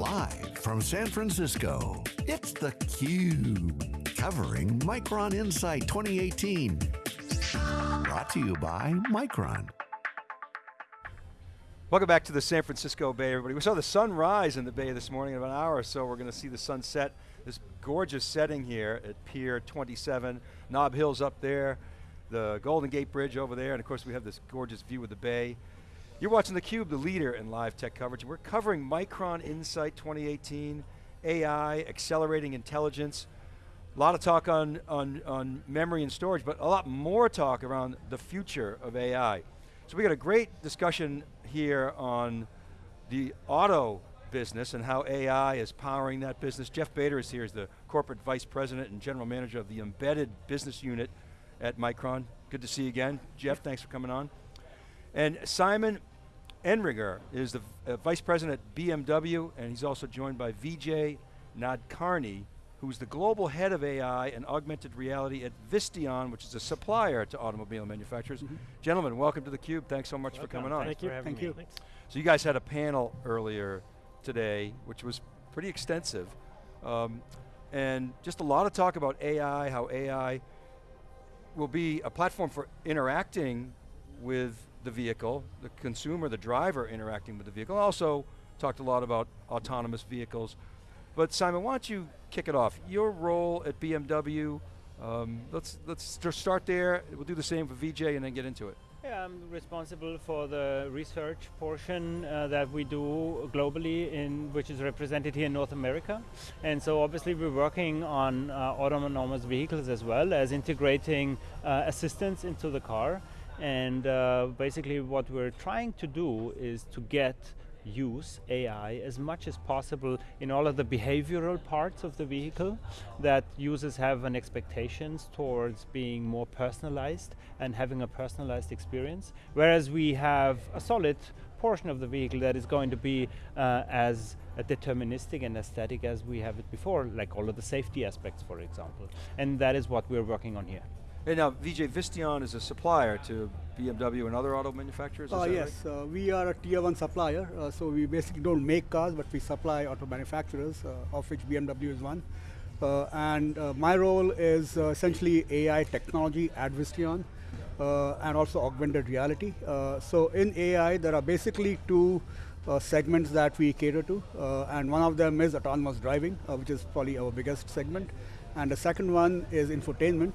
Live from San Francisco, it's theCUBE. Covering Micron Insight 2018. Brought to you by Micron. Welcome back to the San Francisco Bay, everybody. We saw the sun rise in the Bay this morning. In about an hour or so, we're going to see the sun set. This gorgeous setting here at Pier 27. Nob Hill's up there, the Golden Gate Bridge over there, and of course we have this gorgeous view of the Bay. You're watching theCUBE, the leader in live tech coverage. We're covering Micron Insight 2018, AI, accelerating intelligence. A lot of talk on, on, on memory and storage, but a lot more talk around the future of AI. So we got a great discussion here on the auto business and how AI is powering that business. Jeff Bader is here as the Corporate Vice President and General Manager of the Embedded Business Unit at Micron. Good to see you again. Jeff, thanks for coming on. And Simon Euringer is the uh, Vice President at BMW, and he's also joined by Vijay Nadkarni, who's the global head of AI and augmented reality at Visteon, which is a supplier to automobile manufacturers. Mm -hmm. Gentlemen, welcome to theCUBE. Thanks so much welcome. for coming on. Thank you, thank you. So you guys had a panel earlier today, which was pretty extensive. Um, and just a lot of talk about AI, how AI will be a platform for interacting with the vehicle, the consumer, the driver interacting with the vehicle. Also talked a lot about autonomous vehicles. But Simon, why don't you kick it off? Your role at BMW, um, let's, let's start there. We'll do the same for Vijay and then get into it. Yeah, I'm responsible for the research portion uh, that we do globally, in which is represented here in North America. And so obviously we're working on uh, autonomous vehicles as well as integrating uh, assistance into the car. And uh, basically what we're trying to do is to get use AI as much as possible in all of the behavioral parts of the vehicle that users have an expectations towards being more personalized and having a personalized experience. Whereas we have a solid portion of the vehicle that is going to be uh, as deterministic and aesthetic as we have it before, like all of the safety aspects, for example. And that is what we're working on here. And now, Vijay, Visteon is a supplier to BMW and other auto manufacturers, uh, Yes, right? uh, we are a tier one supplier, uh, so we basically don't make cars, but we supply auto manufacturers, uh, of which BMW is one. Uh, and uh, my role is essentially AI technology at Visteon, and also augmented reality. so in AI, there are basically two segments that we cater to, and one of them is autonomous driving, which is probably our biggest segment. And the second one is infotainment,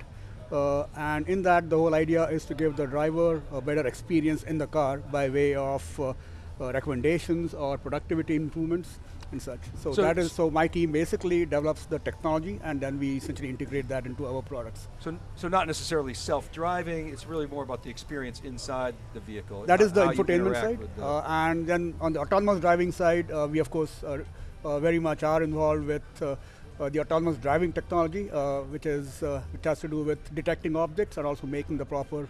uh, and in that, the whole idea is to give the driver a better experience in the car by way of uh, uh, recommendations or productivity improvements and such. So, so, that is so my team basically develops the technology and then we essentially integrate that into our products. So, so not necessarily self-driving, it's really more about the experience inside the vehicle. That is the infotainment side. Uh, and then on the autonomous driving side, uh, we of course uh, very much are involved with uh, the autonomous driving technology, uh, which is uh, which has to do with detecting objects and also making the proper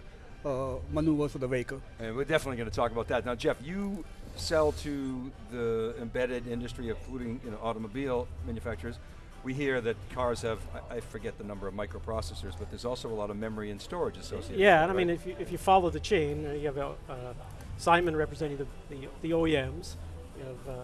maneuvers of the vehicle. And we're definitely going to talk about that. Now, Jeff, you sell to the embedded industry, including you know, automobile manufacturers. We hear that cars have, I, I forget the number of microprocessors, but there's also a lot of memory and storage associated Yeah, and right? I mean, if you, if you follow the chain, uh, you have uh, Simon representing the, the, the, OEMs, you have uh,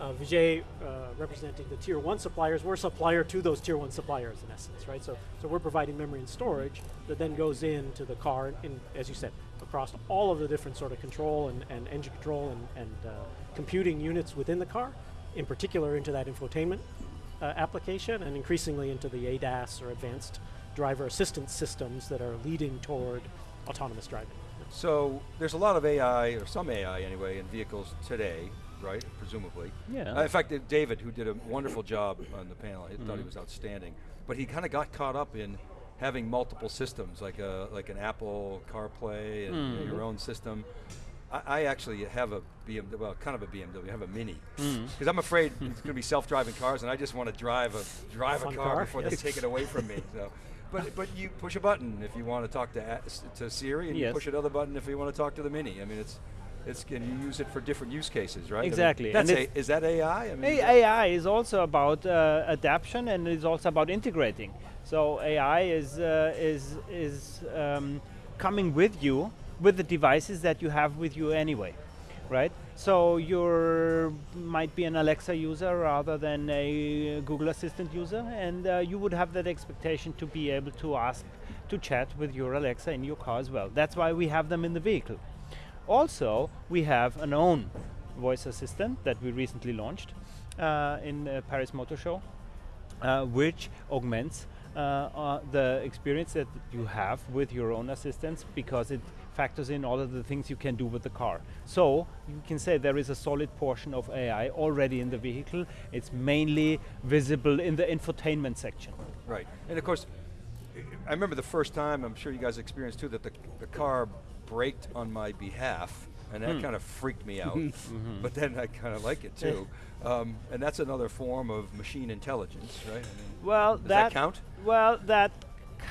uh, Vijay uh, representing the tier one suppliers, we're a supplier to those tier one suppliers in essence, right? So, so we're providing memory and storage that then goes into the car, in, as you said, across all of the different sort of control and, and engine control and, and uh, computing units within the car, in particular into that infotainment uh, application and increasingly into the ADAS or advanced driver assistance systems that are leading toward autonomous driving. So there's a lot of AI, or some AI anyway, in vehicles today right? Presumably. Yeah. Uh, in fact, David, who did a wonderful job on the panel, I mm -hmm. thought he mm-hmm. was outstanding. But he kind of got caught up in having multiple systems, like a like an Apple CarPlay and mm -hmm. your own system. I, I, actually have a BMW, well, kind of a BMW. I have a Mini, because mm -hmm. I'm afraid it's going to be self-driving cars, and I just want to drive a drive a, a car, car, before yes. they take it away from me. So. But, but you push a button if you want to talk to to Siri, and yes. you push another button if you want to talk to the Mini. I mean, it's it's can you use it for different use cases, right? Exactly. I mean, a, is that AI? I mean, AI is also about uh, adaptation and it's also about integrating. So AI is uh, is is um, coming with you with the devices that you have with you anyway, right? So you might be an Alexa user rather than a Google Assistant user, and uh, you would have that expectation to be able to ask to chat with your Alexa in your car as well. That's why we have them in the vehicle. Also, we have an own voice assistant that we recently launched uh, in uh, Paris Motor Show, uh, which augments uh, uh, the experience that you have with your own assistants because it factors in all of the things you can do with the car. So you can say there is a solid portion of AI already in the vehicle. It's mainly visible in the infotainment section. Right, and of course, I remember the first time, I'm sure you guys experienced too, that the, the car braked on my behalf, and that Hmm. kind of freaked me out. Mm-hmm. But then I kind of like it too. Um, and that's another form of machine intelligence, right? I mean, Well, does that, count? Well, that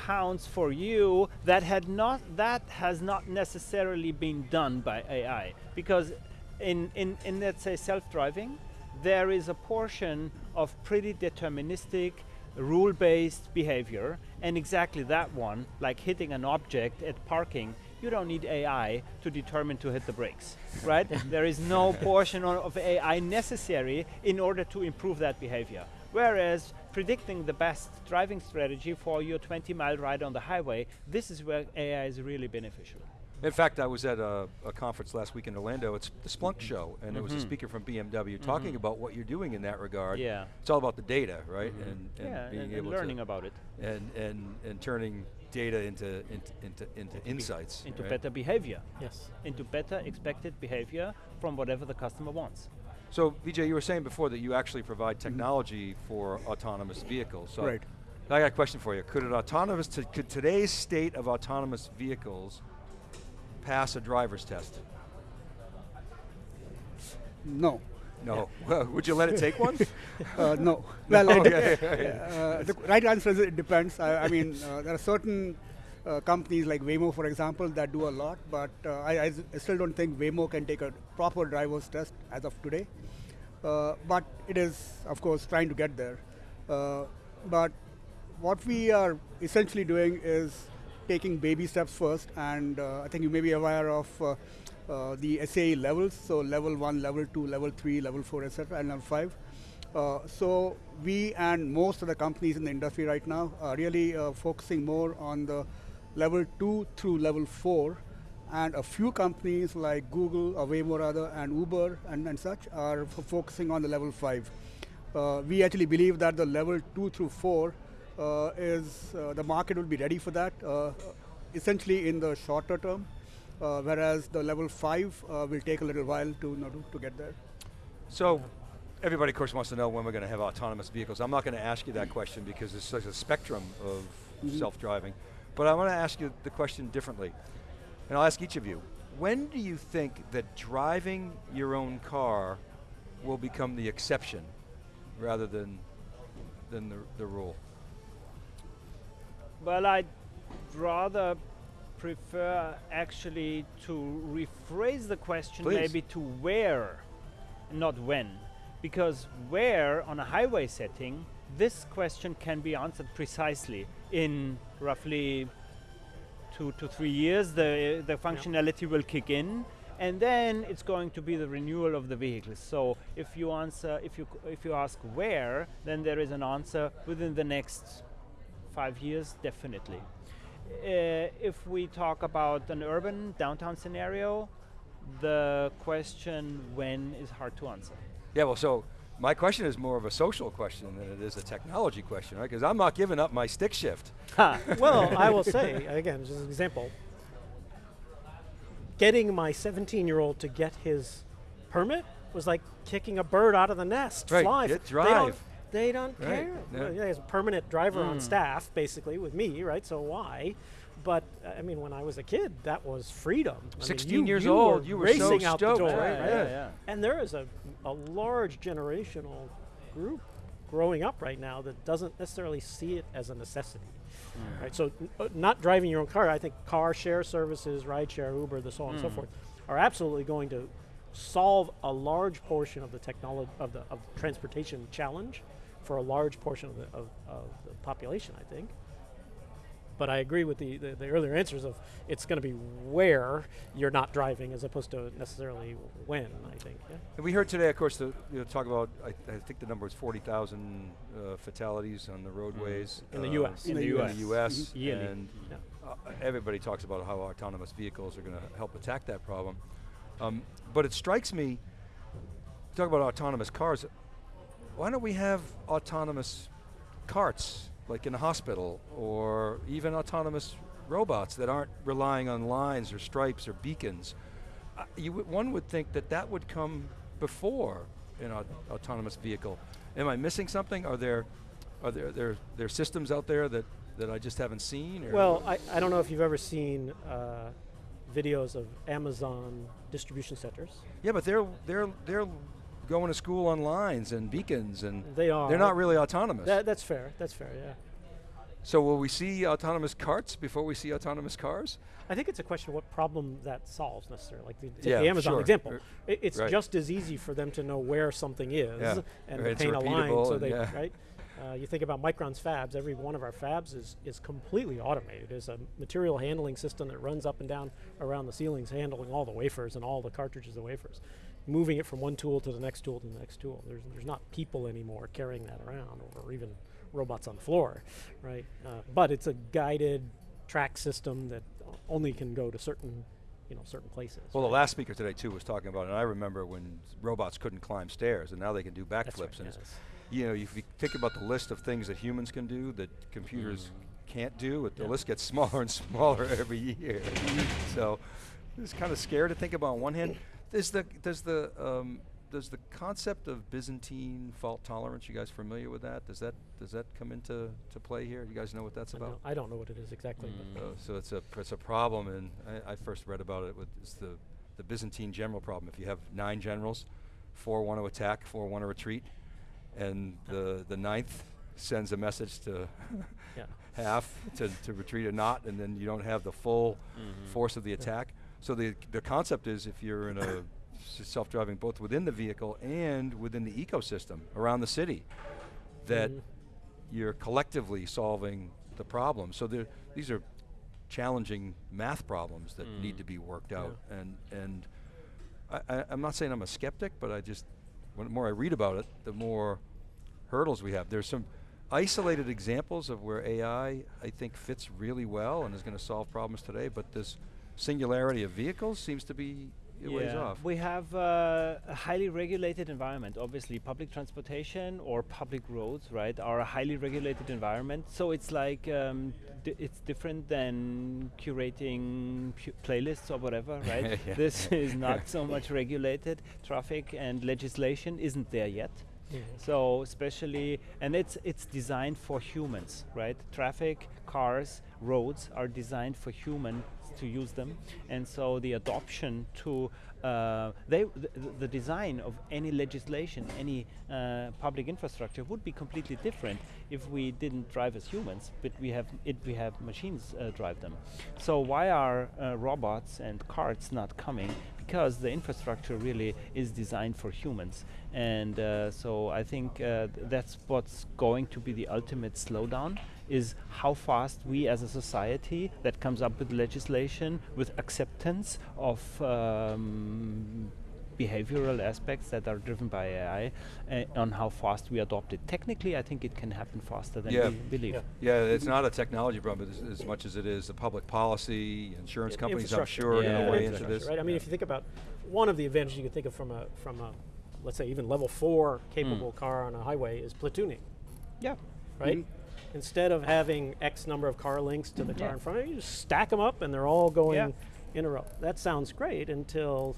counts for you. That had not. That has not necessarily been done by AI because in in in let's say self-driving, there is a portion of pretty deterministic, rule-based behavior, and exactly that one, like hitting an object at parking. You don't need AI to determine to hit the brakes, right? there is no portion of AI necessary in order to improve that behavior. Whereas predicting the best driving strategy for your 20 mile ride on the highway, this is where AI is really beneficial. In fact, I was at a, a conference last week in Orlando. It's the Splunk mm-hmm. show, and there was a Mhm. speaker from BMW mm-hmm. talking about what you're doing in that regard. Yeah. It's all about the data, right? Mm-hmm. And, and yeah, being and, and able learning to about it and, and and turning data into into into, into insights. into right? better behavior, Yes. into better expected behavior from whatever the customer wants. So, Vijay, you were saying before that you actually provide mm-hmm. technology for autonomous vehicles. So Right. I got a question for you. Could an autonomous, could today's state of autonomous vehicles pass a driver's test? No. No. Well, Would you let it take one? Uh, no. Well, Okay. uh, the right answer is it depends. I, I mean, uh, there are certain uh, companies like Waymo, for example, that do a lot, but uh, I, I still don't think Waymo can take a proper driver's test as of today. Uh, but it is, of course, trying to get there. Uh, but what we are essentially doing is taking baby steps first, and uh, I think you may be aware of uh, the SAE levels, so level one, level two, level three, level four, etc., and level five. Uh, so we and most of the companies in the industry right now are really uh, focusing more on the level two through level four, and a few companies like Google, Waymo rather, and Uber and, and such are focusing on the level five. Uh, we actually believe that the level two through four uh, is uh, the market will be ready for that, essentially in the shorter term, whereas the level five uh, will take a little while to, you know, to, to get there. So, everybody, of course, wants to know when we're going to have autonomous vehicles. I'm not going to ask you that question because there's such a spectrum of Mhm. self-driving. But I want to ask you the question differently. And I'll ask each of you. When do you think that driving your own car will become the exception rather than, than the, the rule? Well, I'd rather prefer actually to rephrase the question Please. maybe to where, not when. Because where on a highway setting, this question can be answered precisely in roughly two to three years. The, the functionality will kick in. And then it's going to be the renewal of the vehicles. So if you answer, if you if you ask where, then there is an answer within the next five years, definitely. Uh, if we talk about an urban downtown scenario, the question when is hard to answer. Yeah, well, so my question is more of a social question than it is a technology question, right? Because I'm not giving up my stick shift. well, I will say, again, just an example, getting my 17 year old to get his permit was like kicking a bird out of the nest. Right, Fly. get drive. They don't Right, care. yeah. Well, yeah, he's a permanent driver on Mm. staff, basically, with me, right? So why? But I mean, when I was a kid, that was freedom. I mean, 16 you- years you old, were you were so racing out the door, right? right? Yeah. And there is a, a large generational group growing up right now that doesn't necessarily see it as a necessity. Right, so n- uh, not driving your own car, I think car share services, rideshare, Uber, the so on and so forth, are absolutely going to solve a large portion of the technology of the of the transportation challenge for a large portion of the of, of the population. I think. but I agree with the, the, the earlier answers of it's going to be where you're not driving as opposed to necessarily when, I think. Yeah. And we heard today, of course, the, you know, talk about, I, I think the number was 40,000 uh, fatalities on the roadways. In the uh, US. In the In US. the US. Yearly. And Yeah. uh, everybody talks about how autonomous vehicles are going to help attack that problem. Um, but it strikes me, talk about autonomous cars, why don't we have autonomous carts, like in a hospital, or even autonomous robots that aren't relying on lines or stripes or beacons? Uh, one would think that that would come before an au- autonomous vehicle. Am I missing something? Are there, are there, there, there systems out there that, that I just haven't seen? Or Well, I, I don't know if you've ever seen uh, videos of Amazon distribution centers. yeah, but they're they're they're going to school on lines and beacons, and They are. they're not really autonomous. That, that's fair. That's fair. Yeah. so will we see autonomous carts before we see autonomous cars? I think it's a question of what problem that solves necessarily. Like the, take Yeah, the Amazon sure. example, Er, I- it's right. just as easy for them to know where something is Yeah. and Right, paint a line so they yeah. right. Uh, you think about Micron's fabs. Every one of our fabs is is completely automated. There's a material handling system that runs up and down around the ceilings, handling all the wafers and all the cartridges of wafers, moving it from one tool to the next tool to the next tool. There's there's not people anymore carrying that around, or even robots on the floor, right? Uh, but it's a guided track system that only can go to certain, you know, certain places. Well, the last speaker today too was talking about, and I remember when robots couldn't climb stairs, and now they can do That's backflips. right, and yes. you know, if you think about the list of things that humans can do that computers can't do, it, the Yeah. list gets smaller and smaller every year. so it's kind of scary to think about. On one hand, is the does the um, does the concept of Byzantine fault tolerance? You guys familiar with that? Does that does that come into to play here? You guys know what that's I about? I don't know what it is exactly. but- Uh, so it's a it's a problem, and I, I first read about it with it's the the Byzantine general problem. If you have nine generals, four want to attack, four want to retreat, and the the ninth sends a message to half to, to retreat or not, and then you don't have the full force of the attack. So the the concept is if you're in a self-driving both within the vehicle and within the ecosystem around the city, that Mhm. you're collectively solving the problem. So there, these are challenging math problems that need to be worked out. And and I, I, I'm not saying I'm a skeptic, but I just when the more I read about it, the more hurdles we have. There's some isolated examples of where AI I think fits really well and is going to solve problems today. But this singularity of vehicles seems to be a ways off. We have uh, a highly regulated environment. Obviously, public transportation or public roads, right, are a highly regulated environment. So it's like um, di- it's different than curating playlists or whatever, right? Yeah. This is not so much regulated. Traffic and legislation isn't there yet. So especially, and it's it's designed for humans, right? Traffic, cars, roads are designed for humans to use them, and so the adoption to uh, they th- th- the design of any legislation, any uh, public infrastructure would be completely different if we didn't drive as humans, but we have it we have machines uh, drive them. So why are uh, robots and carts not coming? Because the infrastructure really is designed for humans. And uh, so I think uh, th- that's what's going to be the ultimate slowdown is how fast we as a society that comes up with legislation with acceptance of um, behavioral aspects that are driven by AI uh, on how fast we adopt it. Technically, I think it can happen faster than Yeah. we believe. Yeah. Yeah, it's not a technology problem as, as much as it is a public policy. Insurance Yeah, companies, I'm infrastructure. sure, are going to weigh into this. Right. I mean, if you think about one of the advantages you can think of from a from a let's say even level four capable car on a highway is platooning, Yeah. right? Instead of having X number of car links to the car Yeah. in front of you, you just stack them up and they're all going Yeah. in a row. That sounds great until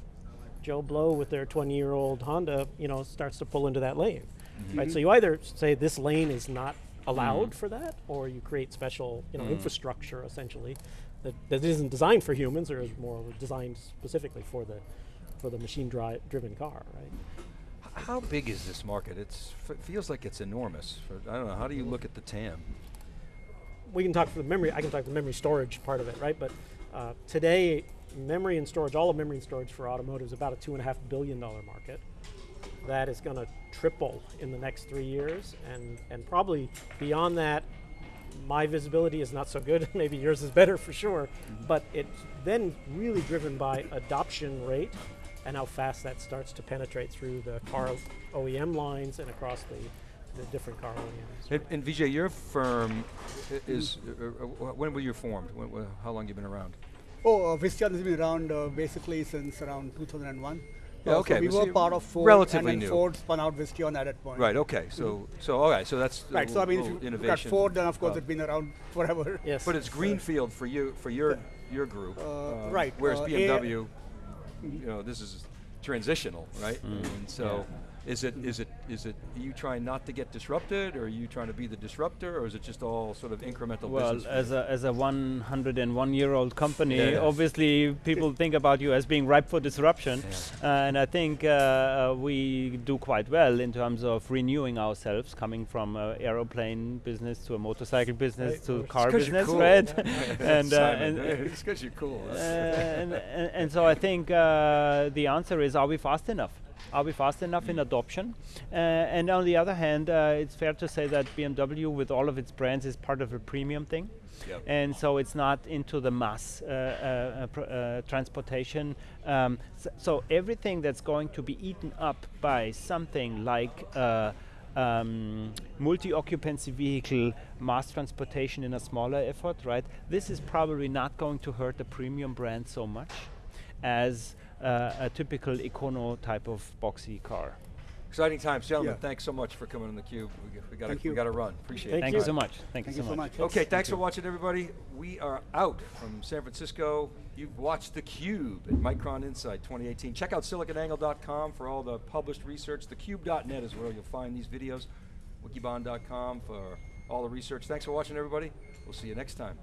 Joe Blow with their 20-year-old Honda, you know, starts to pull into that lane, mm-hmm. right? So you either say this lane is not allowed mm-hmm. for that, or you create special, you know, mm-hmm. infrastructure essentially that, that isn't designed for humans or is more designed specifically for the for the machine dri- driven car, right? How big is this market? It f- feels like it's enormous. For, I don't know. How do you look at the TAM? we can talk for the memory. I can talk the memory storage part of it, right? But uh, today, memory and storage, all of memory and storage for automotive is about a two and a half billion dollar market. That is going to triple in the next three years, and and probably beyond that, my visibility is not so good. Maybe yours is better for sure. But it's then really driven by adoption rate and how fast that starts to penetrate through the car OEM lines and across the, the different car OEMs. And, and Vijay, your firm is, uh, uh, when were you formed? When, wh- how long you been around? Oh, uh, Visteon has been around uh, basically since around 2001. Yeah, Uh, okay, So we but were see, part of Ford, relatively and new. then Ford spun out Visteon at that point. Right, okay, so, so, all right, so that's a Right. So I mean, if little you look at. Ford, then of course uh, it's been around forever. Yes. But it's greenfield for you, for your, your group. Uh, um, right, Whereas uh, A- BMW, you know, this is transitional, right? And so, is it, is it, is it, are you trying not to get disrupted, or are you trying to be the disruptor, or is it just all sort of incremental Well, as a, as a 101 year old company, Yeah, yeah. obviously people think about you as being ripe for disruption. Uh, and I think uh, uh, we do quite well in terms of renewing ourselves, coming from a aeroplane business to a motorcycle business Right, to car It's you're business, cool. right? and, uh, Simon, and, it's because you're cool. uh, and, and, and so I think uh, the answer is are we fast enough? Are we fast enough in adoption? Uh, and on the other hand, uh, it's fair to say that BMW, with all of its brands, is part of a premium thing. Yep. And so it's not into the mass uh, uh, pr- uh, transportation. Um, so everything that's going to be eaten up by something like uh, um, multi-occupancy vehicle mass transportation in a smaller effort, right? This is probably not going to hurt the premium brand so much as uh, a typical econo type of boxy car. Exciting times, gentlemen. Yeah. thanks so much for coming on the cube. We, we got Thank we to run. Appreciate Thank it. Thank you. you so much. Thank, Thank you you so so much. much. Okay, thanks for watching, everybody. We are out from San Francisco. You've watched theCUBE at Micron Insight 2018. Check out siliconangle.com for all the published research. Thecube.net is where you'll find these videos. Wikibon.com for all the research. Thanks for watching, everybody. We'll see you next time.